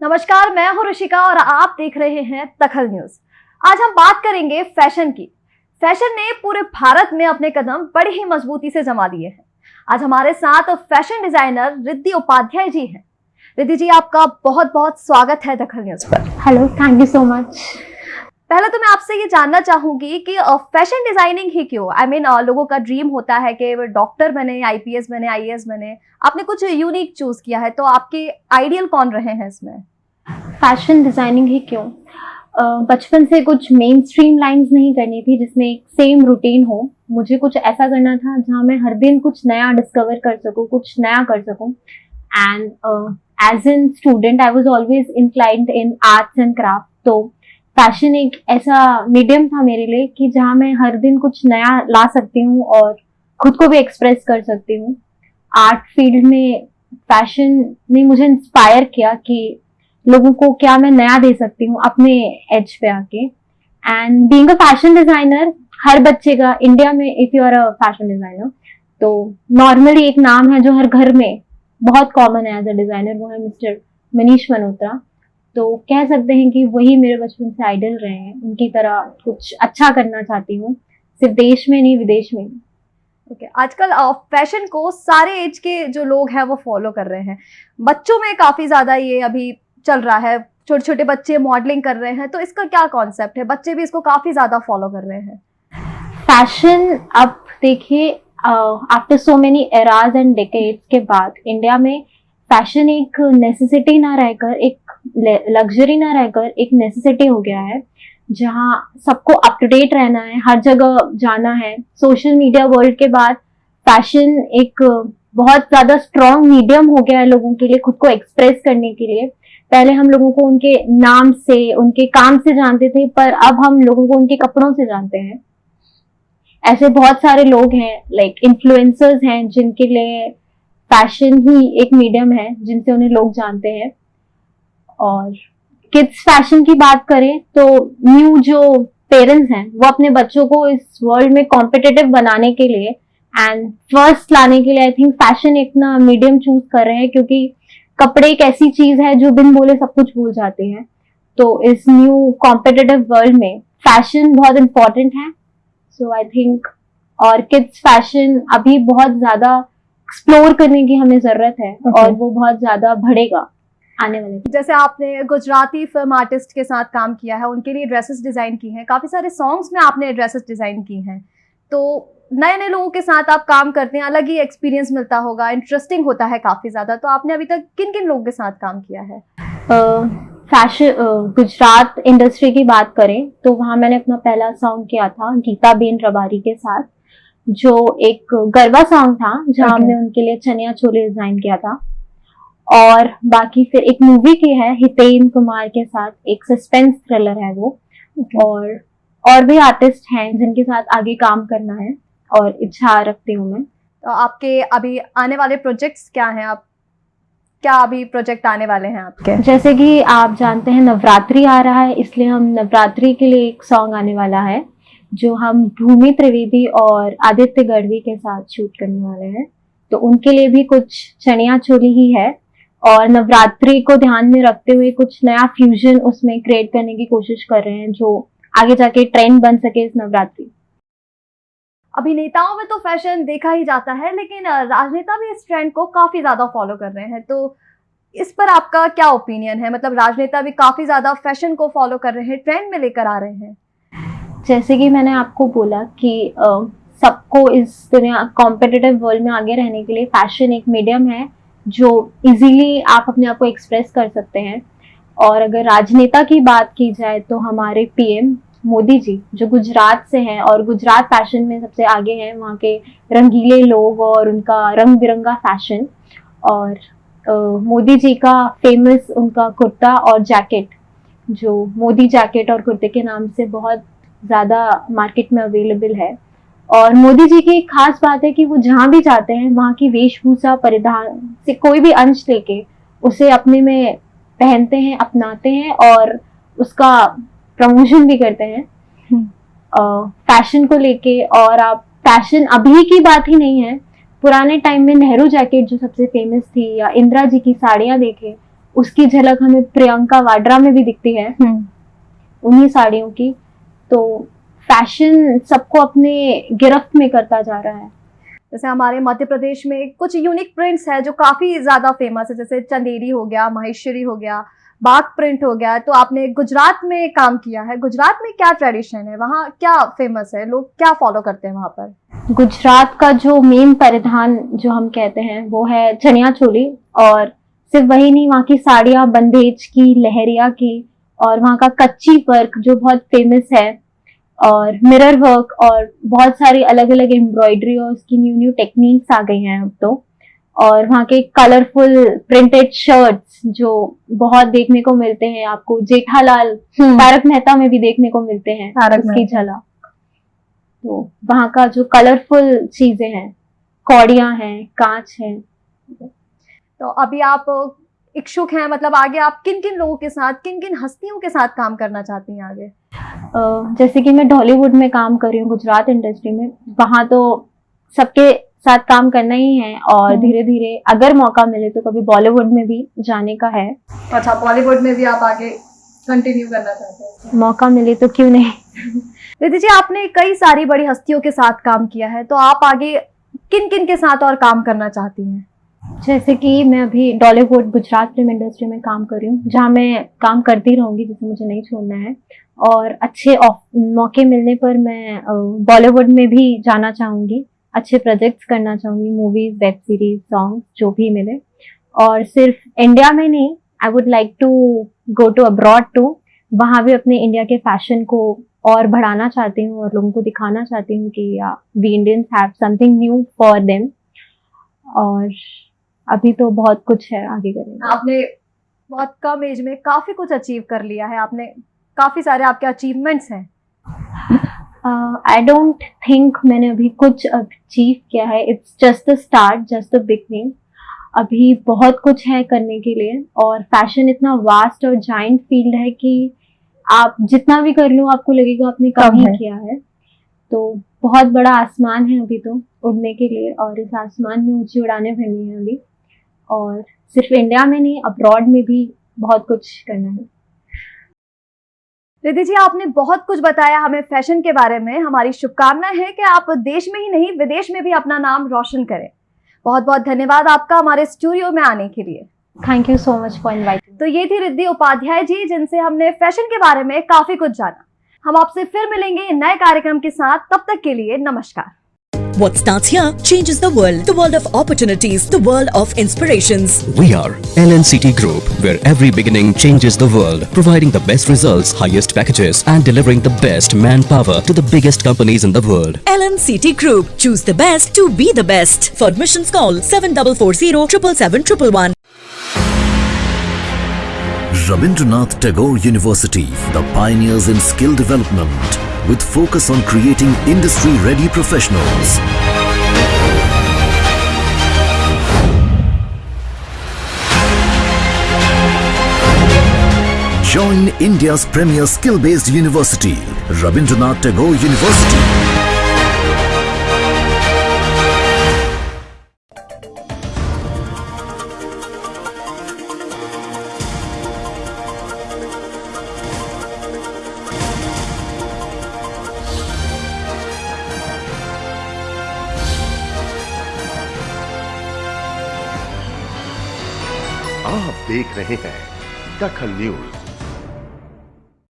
नमस्कार, मैं हूँ ऋषिका और आप देख रहे हैं दखल न्यूज़। आज हम बात करेंगे फ़ैशन की। फ़ैशन ने पूरे भारत में अपने कदम बड़ी ही मजबूती से जमा दिए हैं। आज हमारे साथ फ़ैशन डिज़ाइनर रिद्धि उपाध्याय जी हैं। रिद्धि जी, आपका बहुत बहुत स्वागत है दखल न्यूज़ पर। Hello thank you so much पहले तो मैं आपसे ये जानना चाहूँगी कि फ़ैशन डिज़ाइनिंग ही क्यों? आई I मीन mean, लोगों का ड्रीम होता है कि वो डॉक्टर बने आईपीएस बने आईएएस बने। आपने कुछ यूनिक चूज़ किया है तो आपके आइडियल कौन रहे हैं इसमें? फ़ैशन डिज़ाइनिंग ही क्यों? बचपन से कुछ मेन स्ट्रीम लाइन्स नहीं करनी थी जिसमें एक सेम रूटीन हो। मुझे कुछ ऐसा करना था जहाँ मैं हर दिन कुछ नया डिस्कवर कर सकूँ कुछ नया कर सकूँ। And as an student I was always inclined in arts and craft तो फ़ैशन एक ऐसा मीडियम था मेरे लिए कि जहाँ मैं हर दिन कुछ नया ला सकती हूँ और खुद को भी एक्सप्रेस कर सकती हूँ। आर्ट फ़ील्ड में फ़ैशन ने मुझे इंस्पायर किया कि लोगों को क्या मैं नया दे सकती हूँ अपने एज पे आके। And being a fashion designer हर बच्चे का इंडिया में if you are a fashion designer तो नॉर्मली एक नाम है जो हर घर में बहुत कॉमन है एज अ डिज़ाइनर वो है मिस्टर मनीष मल्होत्रा तो कह सकते हैं कि वही मेरे बचपन से आइडल रहे हैं। उनकी तरह कुछ अच्छा करना चाहती हूँ। सिर्फ़ देश में नहीं विदेश में ओके okay. आजकल फ़ैशन को सारे एज के जो लोग हैं वो फॉलो कर रहे हैं। बच्चों में काफ़ी ज़्यादा ये अभी चल रहा है। छोटे छोटे बच्चे मॉडलिंग कर रहे हैं तो इसका क्या कॉन्सेप्ट है? बच्चे भी इसको काफ़ी ज़्यादा फॉलो कर रहे हैं। फ़ैशन अब देखिए after so many eras and decades के बाद इंडिया में फ़ैशन एक नेसेसिटी ना रहकर एक लग्जरी ना रहकर एक नेसेसिटी हो गया है, जहाँ सबको अप टू डेट रहना है, हर जगह जाना है। सोशल मीडिया वर्ल्ड के बाद फ़ैशन एक बहुत ज़्यादा स्ट्रॉन्ग मीडियम हो गया है लोगों के लिए, खुद को एक्सप्रेस करने के लिए। पहले हम लोगों को उनके नाम से, उनके काम से जानते थे, पर अब हम लोगों को उनके कपड़ों से जानते हैं। ऐसे बहुत सारे लोग हैं लाइक like इन्फ्लुएंसर्स हैं, जिनके लिए फ़ैशन ही एक मीडियम है, जिनसे उन्हें लोग जानते हैं। और किड्स फ़ैशन की बात करें तो न्यू जो पेरेंट्स हैं वो अपने बच्चों को इस वर्ल्ड में कॉम्पिटेटिव बनाने के लिए एंड फ़र्स्ट लाने के लिए आई थिंक फ़ैशन इतना मीडियम चूज़ कर रहे हैं क्योंकि कपड़े एक ऐसी चीज़ है जो बिन बोले सब कुछ भूल जाते हैं। तो इस न्यू कॉम्पिटेटिव वर्ल्ड में फ़ैशन बहुत इंपॉर्टेंट है। सो आई थिंक और किड्स फ़ैशन अभी बहुत ज़्यादा एक्सप्लोर करने की हमें ज़रूरत है okay. और वो बहुत ज़्यादा बढ़ेगा। आने वाले जैसे आपने गुजराती फ़िल्म आर्टिस्ट के साथ काम किया है उनके लिए ड्रेसेस डिज़ाइन की हैं। काफ़ी सारे सॉन्ग्स में आपने ड्रेसेस डिज़ाइन की हैं। तो नए नए लोगों के साथ आप काम करते हैं अलग ही एक्सपीरियंस मिलता होगा इंटरेस्टिंग होता है काफ़ी ज़्यादा। तो आपने अभी तक किन किन लोगों के साथ काम किया है? फ़ैशन गुजरात इंडस्ट्री की बात करें तो वहाँ मैंने अपना पहला सॉन्ग किया था गीता बेन रबारी के साथ जो एक गरबा सॉन्ग था जहाँ okay. हमने उनके लिए चनिया चोले डिज़ाइन किया था। और बाकी फिर एक मूवी की है हितेन कुमार के साथ एक सस्पेंस थ्रिलर है वो। Okay. और और भी आर्टिस्ट हैं जिनके साथ आगे काम करना है और इच्छा रखती हूँ मैं। तो आपके अभी आने वाले प्रोजेक्ट्स क्या हैं? आप क्या अभी प्रोजेक्ट आने वाले हैं आपके? जैसे कि आप जानते हैं नवरात्रि आ रहा है इसलिए हम नवरात्रि के लिए एक सॉन्ग आने वाला है जो हम भूमि त्रिवेदी और आदित्य गढ़वी के साथ शूट करने वाले हैं। तो उनके लिए भी कुछ चनिया चोली ही है। और नवरात्रि को ध्यान में रखते हुए कुछ नया फ्यूजन उसमें क्रिएट करने की कोशिश कर रहे हैं जो आगे जाके ट्रेंड बन सके इस नवरात्रि। अभिनेताओं में तो फ़ैशन देखा ही जाता है लेकिन राजनेता भी इस ट्रेंड को काफ़ी ज़्यादा फॉलो कर रहे हैं तो इस पर आपका क्या ओपिनियन है? मतलब राजनेता भी काफ़ी ज़्यादा फ़ैशन को फॉलो कर रहे हैं ट्रेंड में लेकर आ रहे हैं। जैसे कि मैंने आपको बोला कि सबको इस दुनिया कॉम्पिटिटिव वर्ल्ड में आगे रहने के लिए फ़ैशन एक मीडियम है जो इजीली आप अपने आप को एक्सप्रेस कर सकते हैं। और अगर राजनेता की बात की जाए तो हमारे पीएम मोदी जी, जो गुजरात से हैं और गुजरात फ़ैशन में सबसे आगे हैं, वहाँ के रंगीले लोग और उनका रंग बिरंगा फ़ैशन और मोदी जी का फ़ेमस उनका कुर्ता और जैकेट जो मोदी जैकेट और कुर्ते के नाम से बहुत ज़्यादा मार्केट में अवेलेबल है। और मोदी जी की एक खास बात है कि वो जहाँ भी जाते हैं वहाँ की वेशभूषा परिधान से कोई भी अंश लेके उसे अपने में पहनते हैं अपनाते हैं और उसका प्रमोशन भी करते हैं। Fashion hmm. को लेके और आप फ़ैशन अभी की बात ही नहीं है। पुराने टाइम में नेहरू जैकेट जो सबसे फ़ेमस थी या इंदिरा जी की साड़ियाँ देखे उसकी झलक हमें प्रियंका वाड्रा में भी दिखती है। उन्हीं साड़ियों की। तो फ़ैशन सबको अपने गिरफ्त में करता जा रहा है। जैसे हमारे मध्य प्रदेश में कुछ यूनिक प्रिंट्स है जो काफ़ी ज़्यादा फ़ेमस है जैसे चंदेरी हो गया महेश्वरी हो गया बाग प्रिंट हो गया तो आपने गुजरात में काम किया है। गुजरात में क्या ट्रेडिशन है? वहाँ क्या फ़ेमस है? लोग क्या फॉलो करते हैं वहाँ पर? गुजरात का जो मेन परिधान जो हम कहते हैं वो है चनिया चोली और सिर्फ़ वही नहीं वहाँ की साड़ियाँ बंदेज की लहरिया की और वहाँ का कच्ची वर्क जो बहुत फ़ेमस है और मिरर वर्क और बहुत सारी अलग अलग एम्ब्रॉयडरी और उसकी न्यू न्यू टेक्निक्स आ गई हैं अब तो। और वहाँ के कलरफुल प्रिंटेड शर्ट्स जो बहुत देखने को मिलते हैं आपको जेठालाल तारक मेहता में भी देखने को मिलते हैं उसकी झलक। तो वहाँ का जो कलरफुल चीज़ें हैं कौड़ियाँ हैं कांच है। तो अभी आप इच्छुक हैं मतलब आगे आप किन किन लोगों के साथ किन किन हस्तियों के साथ काम करना चाहती हैं आगे? जैसे कि मैं ढॉलीवुड में काम कर रही हूँ गुजरात इंडस्ट्री में वहाँ तो सबके साथ काम करना ही है और हम्म। धीरे धीरे अगर मौका मिले तो कभी बॉलीवुड में भी जाने का है। अच्छा बॉलीवुड में भी आप आगे कंटिन्यू करना चाहते हैं? मौका मिले तो क्यों नहीं? रिद्धि जी आपने कई सारी बड़ी हस्तियों के साथ काम किया है तो आप आगे किन किन के साथ और काम करना चाहती हैं? जैसे कि मैं अभी डॉलीवुड गुजरात फ़िल्म इंडस्ट्री में काम कर रही हूँ, जहाँ मैं काम करती रहूँगी, जिसे मुझे नहीं छोड़ना है। और अच्छे मौके मिलने पर मैं बॉलीवुड में भी जाना चाहूँगी, अच्छे प्रोजेक्ट्स करना चाहूँगी मूवीज़ वेब सीरीज़ सॉन्ग जो भी मिले। और सिर्फ़ इंडिया में नहीं I would like to go to abroad to वहाँ भी अपने इंडिया के फ़ैशन को और बढ़ाना चाहती हूँ और लोगों को दिखाना चाहती हूँ कि we Indians have something new for them और अभी तो बहुत कुछ है आगे करने का। आपने बहुत कम एज में काफ़ी कुछ अचीव कर लिया है आपने काफ़ी सारे आपके अचीवमेंट्स हैं। आई डोंट थिंक मैंने अभी कुछ अचीव किया है। It's just the start just the beginning अभी बहुत कुछ है करने के लिए और फ़ैशन इतना वास्ट और जाइंट फ़ील्ड है कि आप जितना भी कर लो आपको लगेगा आपने कम ही। किया है। तो बहुत बड़ा आसमान है अभी तो उड़ने के लिए और इस आसमान में ऊँची उड़ाने भरनी है अभी। और सिर्फ़ इंडिया में नहीं अब्रॉड में भी बहुत कुछ करना है। रिद्धि जी आपने बहुत कुछ बताया हमें फ़ैशन के बारे में। हमारी शुभकामना है कि आप देश में ही नहीं विदेश में भी अपना नाम रोशन करें। बहुत बहुत धन्यवाद आपका हमारे स्टूडियो में आने के लिए। Thank you so much for inviting तो ये थी रिद्धि उपाध्याय जी जिनसे हमने फ़ैशन के बारे में काफ़ी कुछ जाना। हम आपसे फिर मिलेंगे नए कार्यक्रम के साथ। तब तक के लिए नमस्कार। What starts here changes the world. The world of opportunities, the world of inspirations. We are LNCT Group, where every beginning changes the world, providing the best results, highest packages, and delivering the best manpower to the biggest companies in the world. LNCT Group. Choose the best to be the best. For admissions call 7440 777 Rabindranath Tagore University, the pioneers in skill development, with focus on creating industry-ready professionals. Join India's premier skill-based university, Rabindranath Tagore University. देख रहे हैं दखल news.